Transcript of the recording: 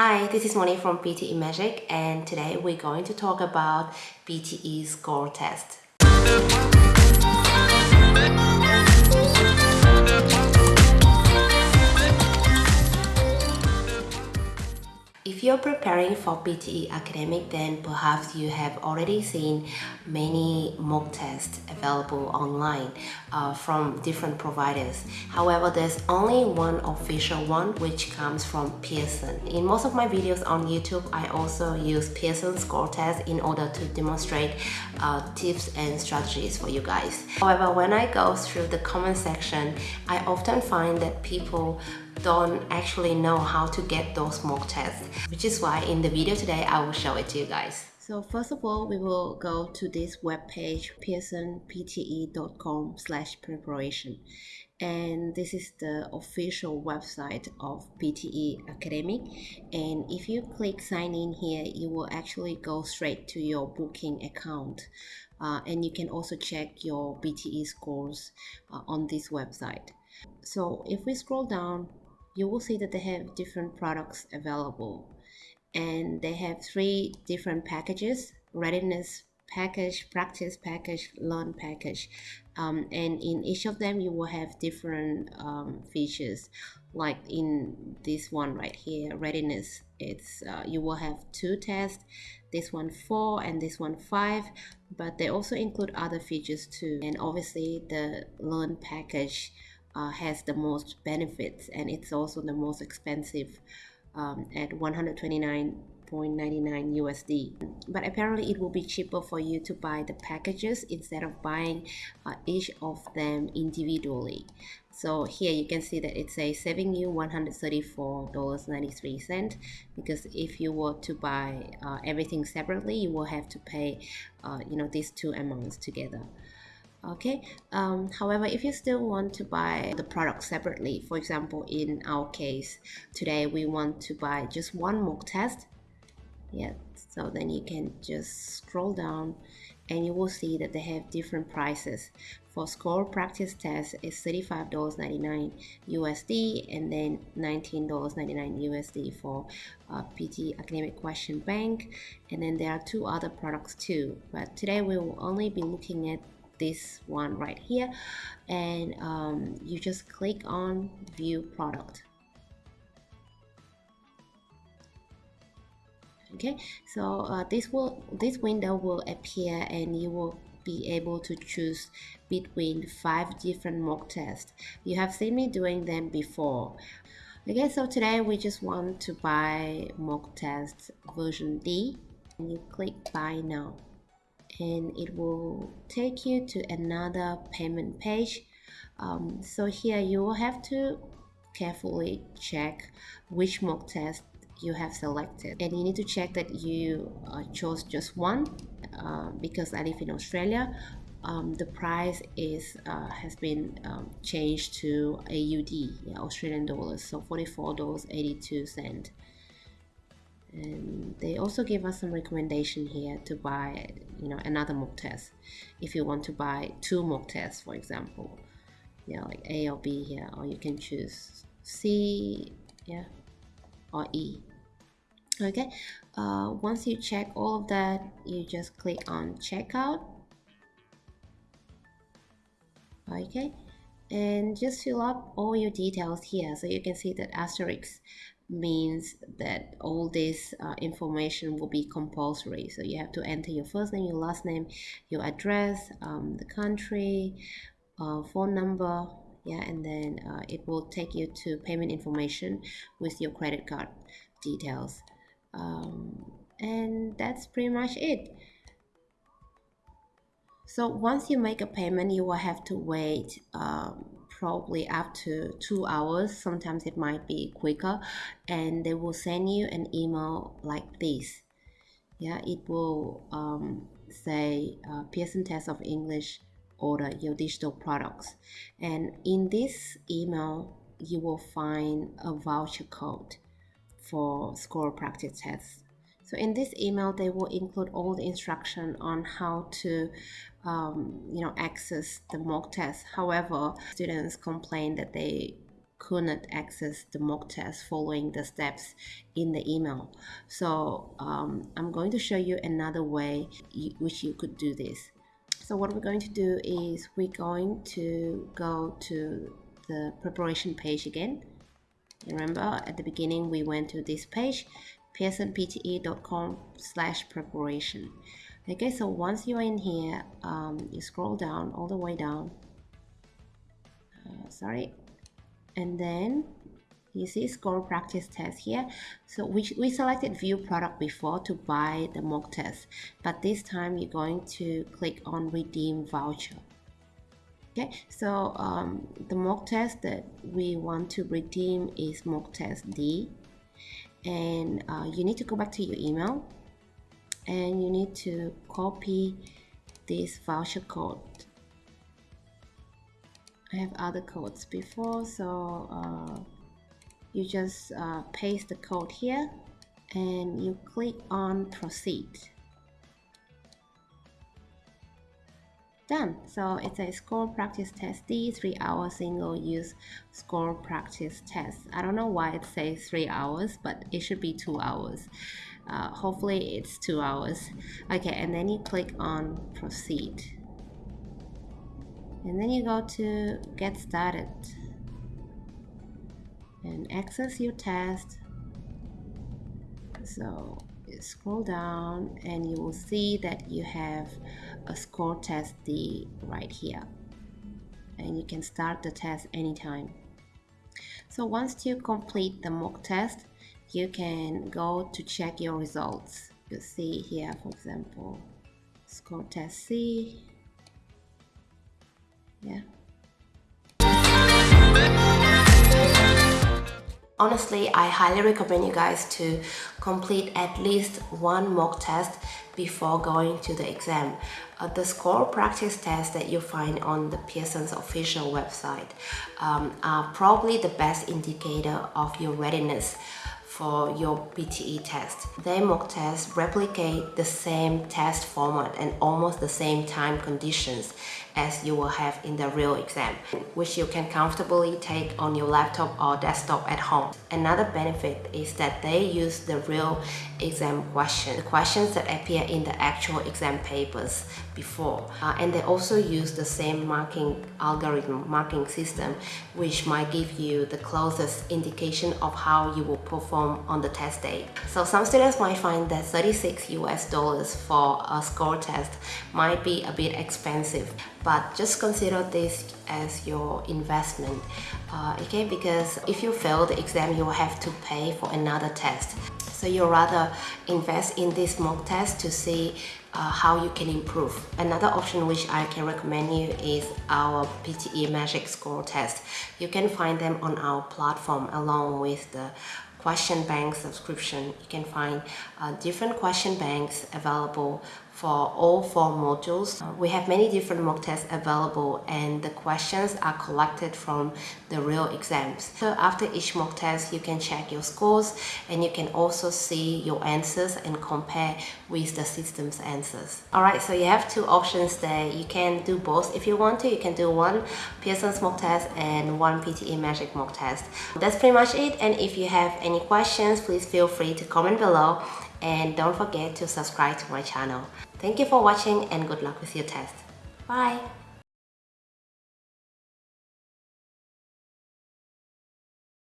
Hi, this is Moni from PTE Magic and today we're going to talk about PTE score test. If you're preparing for PTE Academic, then perhaps you have already seen many mock tests available online uh, from different providers. However, there's only one official one which comes from Pearson. In most of my videos on YouTube, I also use Pearson score test in order to demonstrate uh, tips and strategies for you guys. However, when I go through the comment section, I often find that people don't actually know how to get those mock tests, which is why in the video today, I will show it to you guys. So first of all, we will go to this webpage, pearsonpte.com slash preparation. And this is the official website of PTE Academic. And if you click sign in here, you will actually go straight to your booking account. Uh, and you can also check your PTE scores uh, on this website. So if we scroll down, you will see that they have different products available. And they have three different packages readiness package practice package learn package. Um, and in each of them you will have different um, features. Like in this one right here readiness it's uh, you will have two tests this one four and this one five but they also include other features too. And obviously the learn package uh, has the most benefits and it's also the most expensive um, at 129.99 USD. But apparently it will be cheaper for you to buy the packages instead of buying uh, each of them individually. So here you can see that it says saving you $134.93 because if you were to buy uh, everything separately, you will have to pay, uh, you know, these two amounts together okay um, however if you still want to buy the product separately for example in our case today we want to buy just one mock test. Yeah so then you can just scroll down and you will see that they have different prices. For score practice test is $35.99 USD and then $19.99 USD for uh, PTE academic question bank. And then there are two other products too but today we will only be looking at this one right here. And um, you just click on view product. Okay so uh, this will this window will appear and you will be able to choose between five different mock tests. You have seen me doing them before. Okay so today we just want to buy mock test version D. And you click buy now and it will take you to another payment page. Um, so here you will have to carefully check which mock test you have selected. And you need to check that you uh, chose just one uh, because I live in Australia. Um, the price is uh, has been um, changed to AUD yeah, Australian dollars so $44.82 and they also give us some recommendation here to buy you know another mock test. If you want to buy two mock tests for example yeah like A or B here or you can choose C yeah or E. Okay uh, once you check all of that you just click on checkout. Okay and just fill up all your details here so you can see that asterisk means that all this uh, information will be compulsory. So you have to enter your first name your last name your address um, the country uh, phone number yeah and then uh, it will take you to payment information with your credit card details. Um, and that's pretty much it. So once you make a payment you will have to wait um, probably up to two hours. Sometimes it might be quicker. And they will send you an email like this. Yeah it will um, say uh, Pearson test of English order your digital products. And in this email you will find a voucher code for score practice tests so in this email, they will include all the instruction on how to, um, you know, access the mock test. However, students complained that they couldn't access the mock test following the steps in the email. So um, I'm going to show you another way you, which you could do this. So what we're going to do is we're going to go to the preparation page again. Remember at the beginning we went to this page pearsonpte.com slash preparation. Okay, so once you're in here, um, you scroll down all the way down. Uh, sorry, and then you see score practice test here so we, we selected view product before to buy the mock test but this time you're going to click on redeem voucher okay so um, the mock test that we want to redeem is mock test D and uh, you need to go back to your email and you need to copy this voucher code. I have other codes before so uh, you just uh, paste the code here and you click on proceed done. So it's a score practice test d three hour single use score practice test. I don't know why it says three hours but it should be two hours. Uh, hopefully it's two hours. Okay and then you click on proceed. And then you go to get started. And access your test. So scroll down and you will see that you have a score test D right here. And you can start the test anytime. So once you complete the mock test you can go to check your results. You see here for example score test C. Yeah Honestly, I highly recommend you guys to complete at least one mock test before going to the exam. Uh, the score practice tests that you find on the Pearson's official website um, are probably the best indicator of your readiness for your PTE test. Their mock tests replicate the same test format and almost the same time conditions as you will have in the real exam, which you can comfortably take on your laptop or desktop at home. Another benefit is that they use the real exam questions, the questions that appear in the actual exam papers before. Uh, and they also use the same marking algorithm, marking system, which might give you the closest indication of how you will perform on the test day. So some students might find that 36 US dollars for a score test might be a bit expensive, but just consider this as your investment uh, okay because if you fail the exam you will have to pay for another test so you rather invest in this mock test to see uh, how you can improve. Another option which I can recommend you is our PTE Magic Score test. You can find them on our platform along with the question bank subscription. You can find uh, different question banks available for all four modules. Uh, we have many different mock tests available and the questions are collected from the real exams. So after each mock test, you can check your scores and you can also see your answers and compare with the system's answers. Alright, so you have two options there. You can do both if you want to. You can do one Pearson's mock test and one PTE Magic mock test. That's pretty much it and if you have any questions, please feel free to comment below and don't forget to subscribe to my channel. Thank you for watching and good luck with your test. Bye!